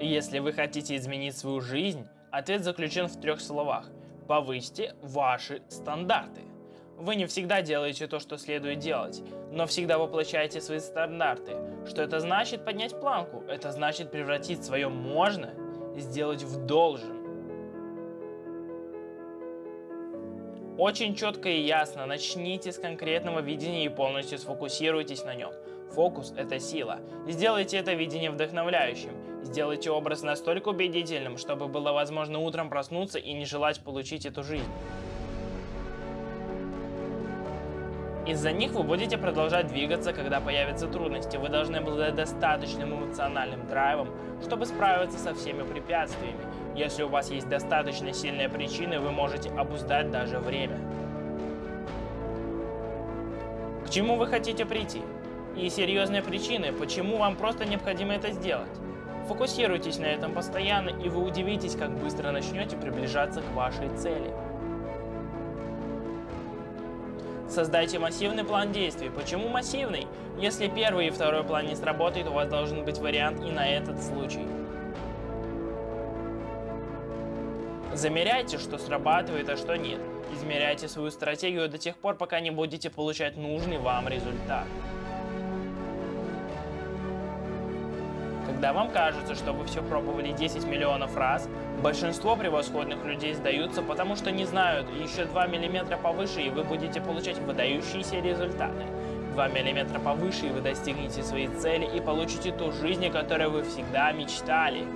Если вы хотите изменить свою жизнь, ответ заключен в трех словах. Повысьте ваши стандарты. Вы не всегда делаете то, что следует делать, но всегда воплощаете свои стандарты. Что это значит поднять планку? Это значит превратить свое «можно» сделать в «должен». Очень четко и ясно начните с конкретного видения и полностью сфокусируйтесь на нем. Фокус – это сила. Сделайте это видение вдохновляющим. Сделайте образ настолько убедительным, чтобы было возможно утром проснуться и не желать получить эту жизнь. Из-за них вы будете продолжать двигаться, когда появятся трудности. Вы должны обладать достаточным эмоциональным драйвом, чтобы справиться со всеми препятствиями. Если у вас есть достаточно сильные причины, вы можете обуздать даже время. К чему вы хотите прийти? И серьезные причины, почему вам просто необходимо это сделать. Фокусируйтесь на этом постоянно, и вы удивитесь, как быстро начнете приближаться к вашей цели. Создайте массивный план действий. Почему массивный? Если первый и второй план не сработает, у вас должен быть вариант и на этот случай. Замеряйте, что срабатывает, а что нет. Измеряйте свою стратегию до тех пор, пока не будете получать нужный вам результат. Когда вам кажется, что вы все пробовали 10 миллионов раз, большинство превосходных людей сдаются, потому что не знают, еще 2 мм повыше, и вы будете получать выдающиеся результаты. 2 мм повыше, и вы достигнете своей цели и получите ту жизнь, о которой вы всегда мечтали.